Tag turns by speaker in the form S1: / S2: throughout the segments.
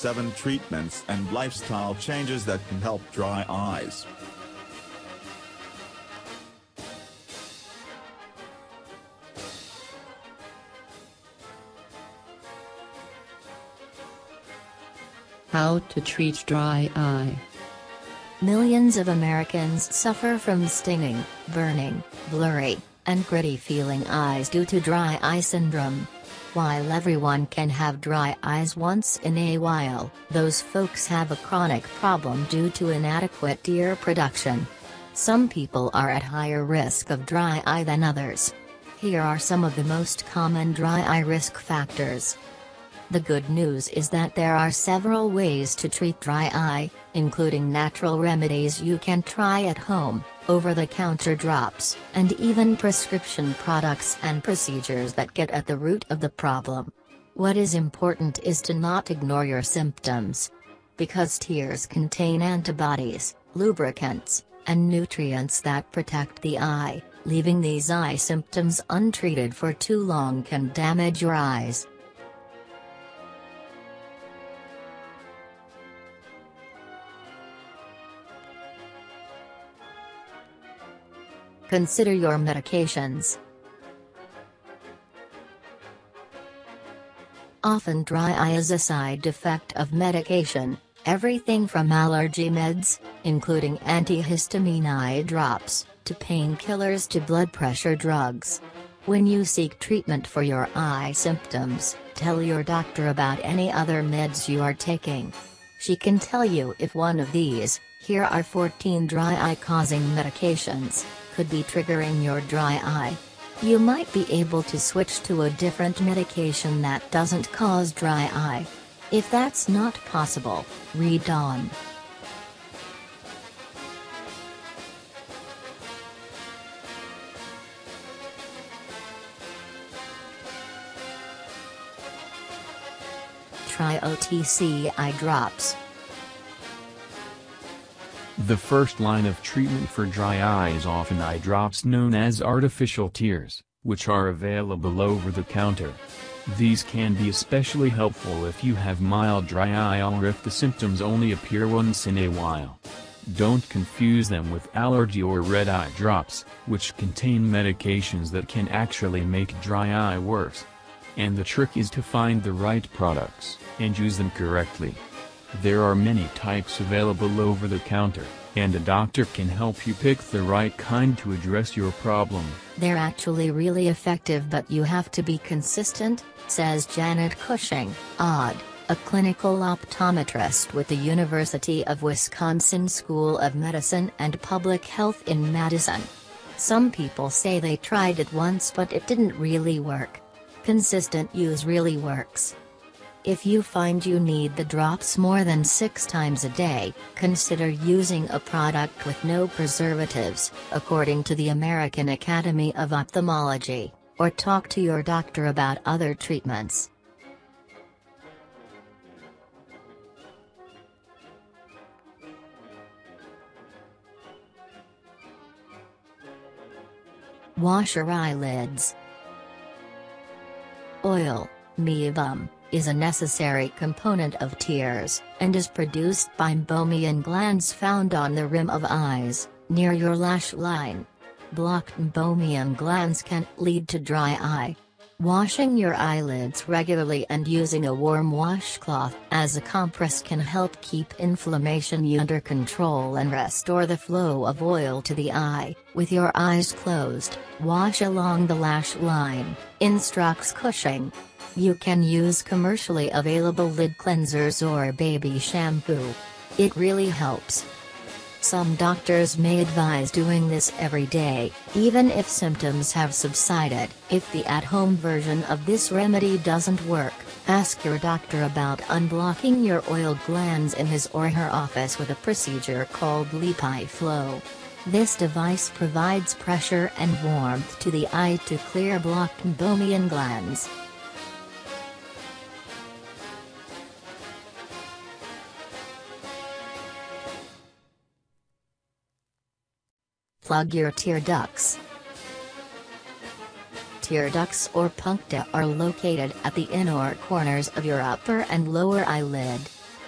S1: 7 treatments and lifestyle changes that can help dry eyes.
S2: How to treat dry eye.
S3: Millions of Americans suffer from stinging, burning, blurry, and gritty feeling eyes due to dry eye syndrome. While everyone can have dry eyes once in a while, those folks have a chronic problem due to inadequate tear production. Some people are at higher risk of dry eye than others. Here are some of the most common dry eye risk factors. The good news is that there are several ways to treat dry eye, including natural remedies you can try at home, over-the-counter drops, and even prescription products and procedures that get at the root of the problem. What is important is to not ignore your symptoms. Because tears contain antibodies, lubricants, and nutrients that protect the eye, leaving these eye symptoms untreated for too long can damage your eyes. Consider your medications. Often dry eye is a side effect of medication, everything from allergy meds, including antihistamine eye drops, to painkillers to blood pressure drugs. When you seek treatment for your eye symptoms, tell your doctor about any other meds you are taking. She can tell you if one of these, here are 14 dry eye causing medications, could be triggering your dry eye. You might be able to switch to a different medication that doesn't cause dry eye. If that's not possible, read on. Try OTC eye drops.
S4: The first line of treatment for dry eye is often eye drops known as artificial tears, which are available over the counter. These can be especially helpful if you have mild dry eye or if the symptoms only appear once in a while. Don't confuse them with allergy or red eye drops, which contain medications that can actually make dry eye worse. And the trick is to find the right products, and use them correctly. There are many types available over the counter, and a doctor can help you pick the right kind to address your problem.
S3: They're actually really effective but you have to be consistent, says Janet Cushing, odd, a clinical optometrist with the University of Wisconsin School of Medicine and Public Health in Madison. Some people say they tried it once but it didn't really work. Consistent use really works. If you find you need the drops more than six times a day, consider using a product with no preservatives, according to the American Academy of Ophthalmology, or talk to your doctor about other treatments. Wash your eyelids. Oil, meibum is a necessary component of tears, and is produced by meibomian glands found on the rim of eyes, near your lash line. Blocked meibomian glands can lead to dry eye. Washing your eyelids regularly and using a warm washcloth as a compress can help keep inflammation under control and restore the flow of oil to the eye. With your eyes closed, wash along the lash line, instructs Cushing. You can use commercially available lid cleansers or baby shampoo. It really helps. Some doctors may advise doing this every day, even if symptoms have subsided. If the at-home version of this remedy doesn't work, ask your doctor about unblocking your oil glands in his or her office with a procedure called LipiFlow. This device provides pressure and warmth to the eye to clear blocked meibomian glands. Plug your tear ducts. Tear ducts or puncta are located at the inner corners of your upper and lower eyelid.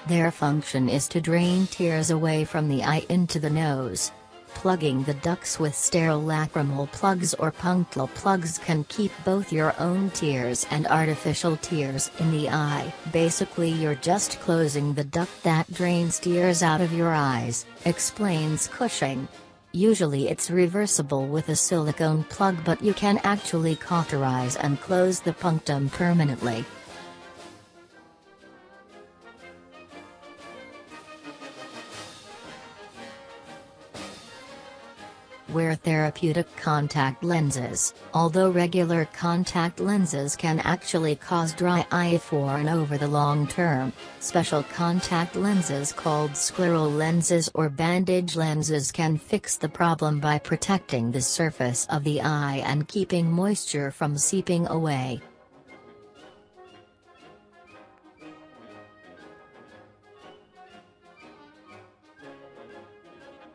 S3: Their function is to drain tears away from the eye into the nose. Plugging the ducts with sterile lacrimal plugs or punctal plugs can keep both your own tears and artificial tears in the eye. Basically you're just closing the duct that drains tears out of your eyes, explains Cushing. Usually it's reversible with a silicone plug but you can actually cauterize and close the punctum permanently. Wear therapeutic contact lenses. Although regular contact lenses can actually cause dry eye for and over the long term, special contact lenses called scleral lenses or bandage lenses can fix the problem by protecting the surface of the eye and keeping moisture from seeping away.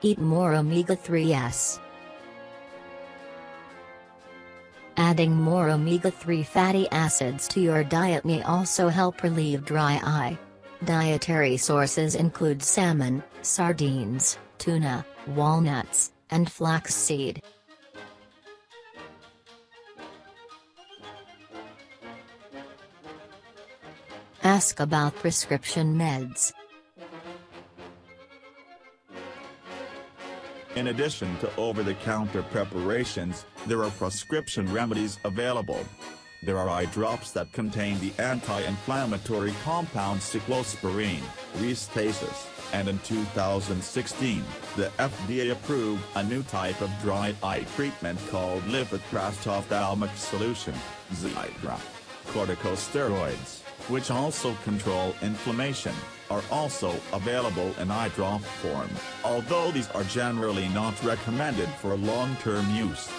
S3: Eat more omega-3s. Adding more omega-3 fatty acids to your diet may also help relieve dry eye. Dietary sources include salmon, sardines, tuna, walnuts, and flaxseed. Ask about prescription meds.
S1: In addition to over-the-counter preparations, there are prescription remedies available. There are eye drops that contain the anti-inflammatory compound cyclosporine, Restasis, and in 2016, the FDA approved a new type of dry eye treatment called lipid ophthalmic solution, Xiidra. Corticosteroids, which also control inflammation, are also available in eye drop form, although these are generally not recommended for long-term use.